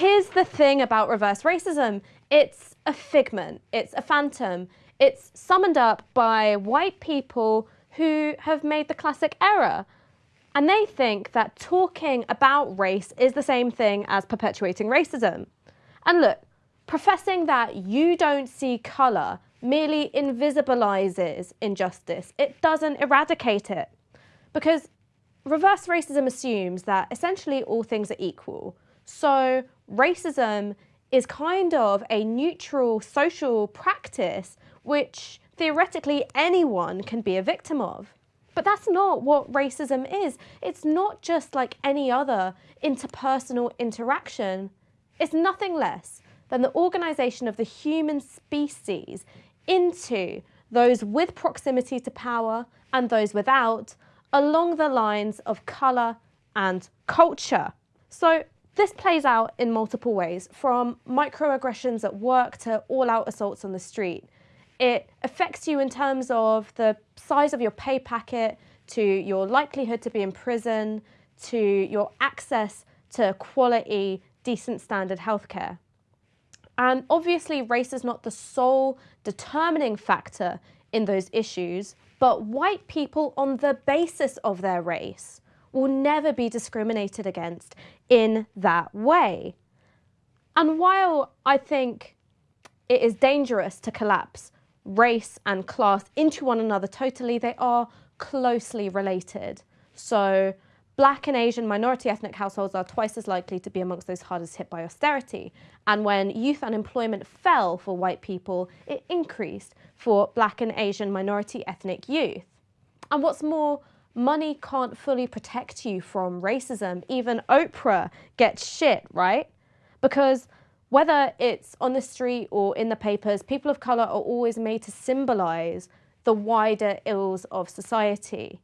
Here's the thing about reverse racism. It's a figment, it's a phantom. It's summoned up by white people who have made the classic error. And they think that talking about race is the same thing as perpetuating racism. And look, professing that you don't see colour merely invisibilises injustice. It doesn't eradicate it. Because reverse racism assumes that essentially all things are equal. So racism is kind of a neutral social practice which theoretically anyone can be a victim of. But that's not what racism is. It's not just like any other interpersonal interaction. It's nothing less than the organisation of the human species into those with proximity to power and those without along the lines of colour and culture. So this plays out in multiple ways, from microaggressions at work to all-out assaults on the street. It affects you in terms of the size of your pay packet, to your likelihood to be in prison, to your access to quality, decent standard healthcare. And obviously race is not the sole determining factor in those issues, but white people on the basis of their race will never be discriminated against in that way. And while I think it is dangerous to collapse race and class into one another totally, they are closely related. So black and Asian minority ethnic households are twice as likely to be amongst those hardest hit by austerity. And when youth unemployment fell for white people, it increased for black and Asian minority ethnic youth. And what's more, money can't fully protect you from racism. Even Oprah gets shit, right? Because whether it's on the street or in the papers, people of colour are always made to symbolise the wider ills of society.